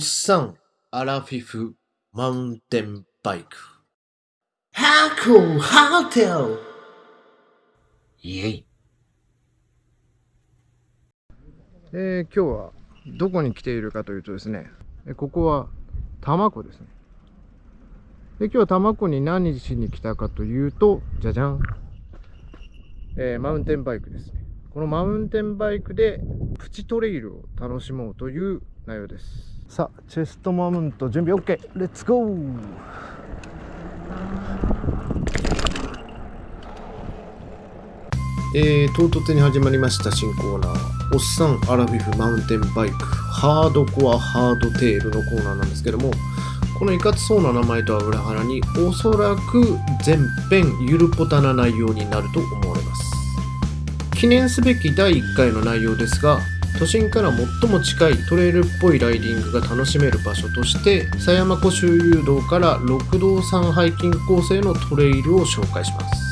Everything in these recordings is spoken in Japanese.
さん、アラフィフ、マウンテンバイク。ハコハテルイェイ。えー、今日はどこに来ているかというとですね、えここは多摩湖ですね。で、今日は多摩湖に何しに来たかというと、じゃじゃん。えーマウンテンバイクですね。このマウンテンバイクでプチトレイルを楽しもうという内容です。さあ、チェストマウント準備 OK! レッツゴーえー、唐突に始まりました新コーナー、おっさんアラフィフマウンテンバイク、ハードコアハードテールのコーナーなんですけども、このいかつそうな名前とは裏腹に、おそらく全編ゆるぽたな内容になると思われます。記念すべき第1回の内容ですが、都心から最も近いトレイルっぽいライディングが楽しめる場所として狭山湖周遊道から六道山ハイキングコースへのトレイルを紹介します。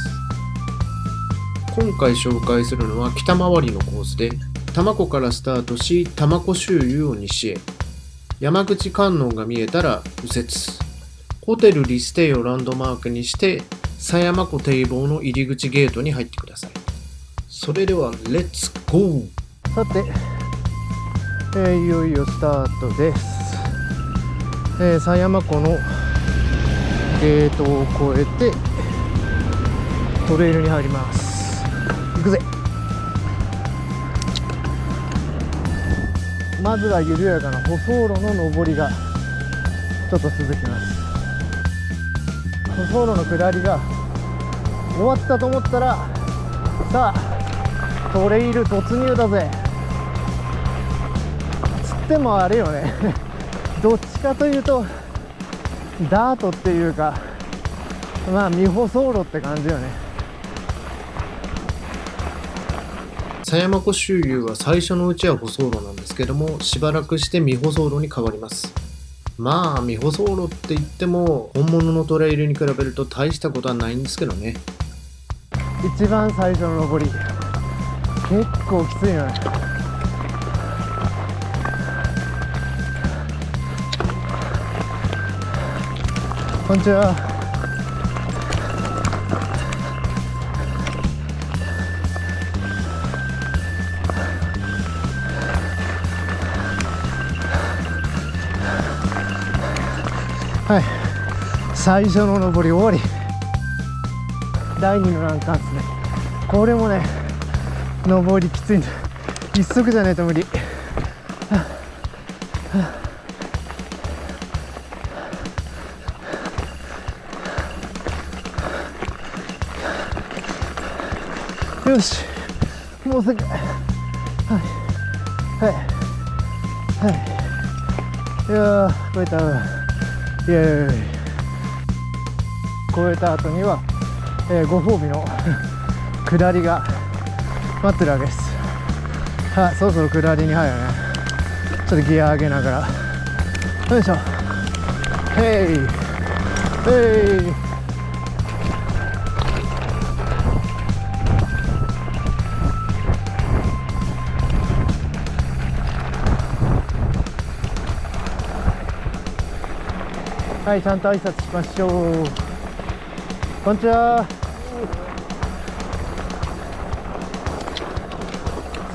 今回紹介するのは北回りのコースで多摩湖からスタートし多摩湖周遊を西へ。山口観音が見えたら右折。ホテルリステイをランドマークにして狭山湖堤防の入り口ゲートに入ってください。それではレッツゴー!さて、えーいよいよスタートです。えー狭山湖のゲートを越えてトレイルに入ります。行くぜまずは緩やかな舗装路の上りがちょっと続きます舗装路の下りが終わったと思ったらさあトレイル突入だぜ。つってもあれよね。どっちかというとダートっていうかまあ未舗装路って感じよね。狭山湖周遊は最初のうちは舗装路なんですけどもしばらくして未舗装路に変わります。まあ未舗装路って言っても本物のトレイルに比べると大したことはないんですけどね。一番最初の上り結構きついよねこんにちは。はい。最初の上り終わり。第2の欄干ですねこれもね上りきついんだ。一足じゃないと無理。よしもうすぐはい。はい。はい。いやー超えたイエーイ。超えた後にはえーご褒美の 下りが待ってるわけです。はそろそろ下りに入るね。ちょっとギア上げながら。よいしょ。ヘイ。ヘイ。はいちゃんと挨拶しましょう。こんにちは。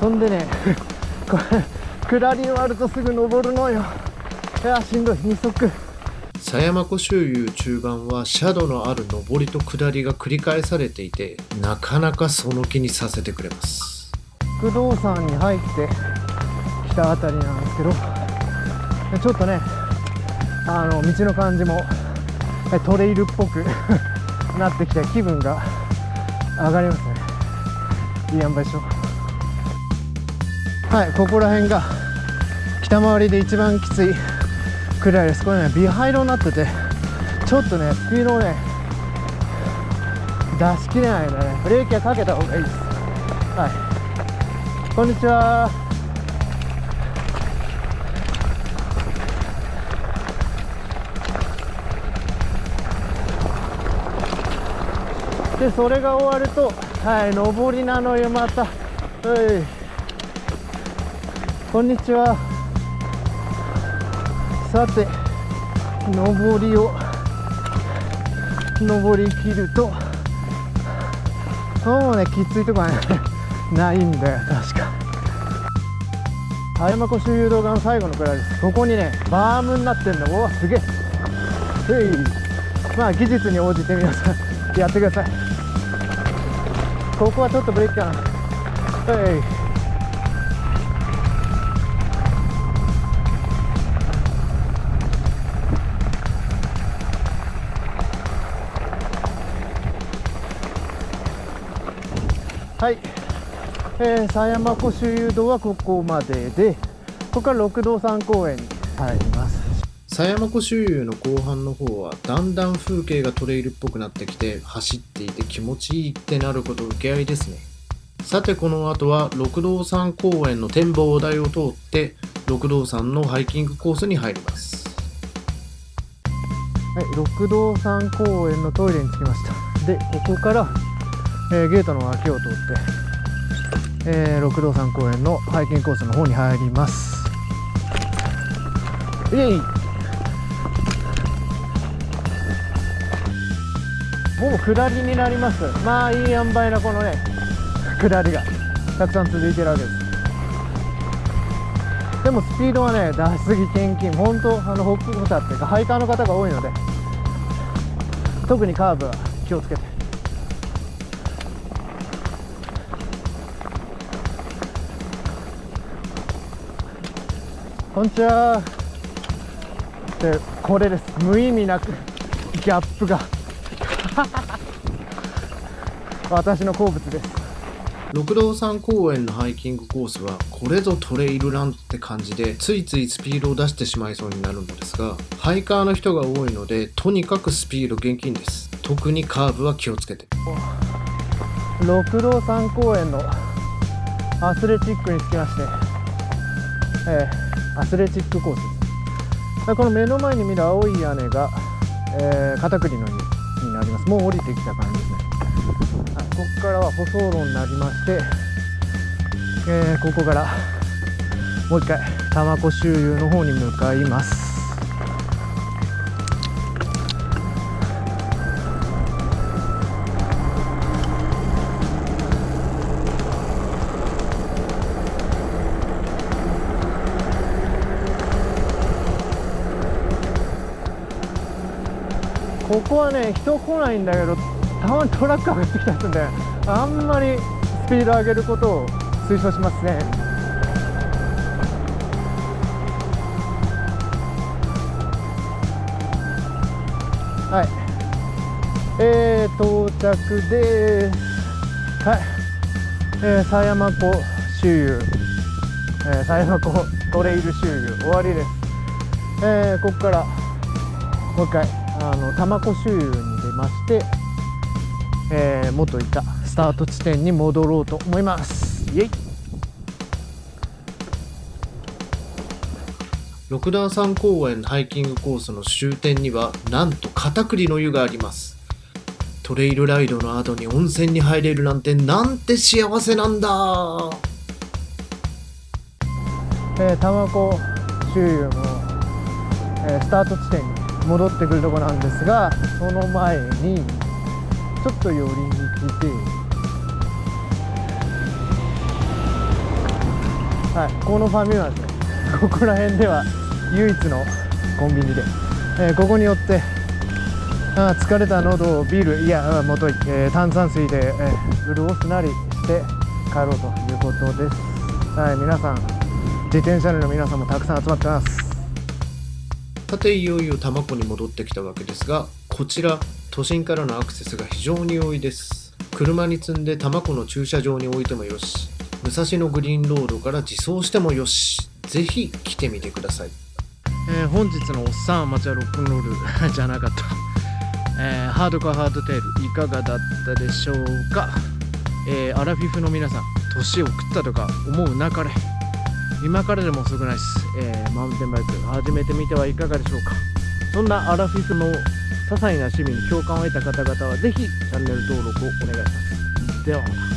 そんでね。これ下り終わるとすぐ登るのよ。いやしんどい。二足。狭山湖周遊中盤は斜度のある上りと下りが繰り返されていてなかなかその気にさせてくれます。不動産に入ってきたあたりなんですけど。ちょっとねあの道の感じもえトレイルっぽく なってきて気分が上がりますね。いい塩梅でしょはいここら辺が北回りで一番きついくらいです。これねビハイロになっててちょっとねスピードをね出しきれないのでね。ブレーキはかけた方がいいです。はい。こんにちは。でそれが終わるとはい上りなのよまた。はい。こんにちは。さて上りを上り切るともうねきついとこはね ないんだよ。確か葉山湖周遊動画の最後のくらいですここにねバームになってんのうわすげえ。へいまあ技術に応じて皆さんやってください。ここはちょっとブレーキかな。はいはい、えー、狭山湖周遊道はここまででここから六道山公園に入ります。狭山湖周遊の後半の方はだんだん風景がトレイルっぽくなってきて走っていて気持ちいいってなること受け合いですね。さてこの後は六道山公園の展望台を通って六道山のハイキングコースに入ります。はい、六道山公園のトイレに着きました。でここから、えーゲートの脇を通って、えー六道山公園のハイキングコースの方に入ります。イエイ。ほぼ下りになります。まあいい塩梅なこのね下りがたくさん続いてるわけです。でもスピードはね出しすぎ献金本当あの北部者っていうかハイカーの方が多いので特にカーブは気をつけて。こんにちは。でこれです。無意味なくギャップが。私の好物です。六道山公園のハイキングコースはこれぞトレイルランって感じでついついスピードを出してしまいそうになるのですがハイカーの人が多いのでとにかくスピード厳禁です。特にカーブは気をつけて。六道山公園のアスレチックに着きまして、えーアスレチックコース。ですでこの目の前に見る青い屋根が、えー、片栗の湯になります。もう降りてきた感じですね、はい、ここからは舗装路になりまして、えーここからもう一回多摩湖周遊の方に向かいます。ここはね人来ないんだけどたまにトラック上がってきたりするんであんまりスピード上げることを推奨しますね。はい。えー、到着です。はい。えー、狭山湖周遊、えー、狭山湖トレイル周遊。終わりです。えー、ここからもう一回。あの多摩湖周遊に出まして、えー、元いたスタート地点に戻ろうと思います。イエイ。六段山公園ハイキングコースの終点にはなんと片栗の湯があります。トレイルライドの後に温泉に入れるなんてなんて幸せなんだ。えー、多摩湖周遊の、えースタート地点に戻ってくるところなんですがその前にちょっと寄りに来てはいこのファミマですねここら辺では唯一のコンビニで、えーここによってあ疲れた喉をビールいやもとい、えー炭酸水で、えー潤すなりして帰ろうということです。はい皆さん自転車の皆さんもたくさん集まってます。さていよいよ多摩湖に戻ってきたわけですがこちら都心からのアクセスが非常に多いです。車に積んで多摩湖の駐車場に置いてもよし武蔵野グリーンロードから自走してもよし。ぜひ来てみてください。えー本日のおっさんアマチュアロックンロール じゃなかった、えーハードコアハードテールいかがだったでしょうか、えーアラフィフの皆さん年を食ったとか思うなかれ。今からでも遅くないです、えーマウンテンバイク始めてみてはいかがでしょうか。そんなアラフィフの些細な趣味に共感を得た方々はぜひチャンネル登録をお願いします。ではまた。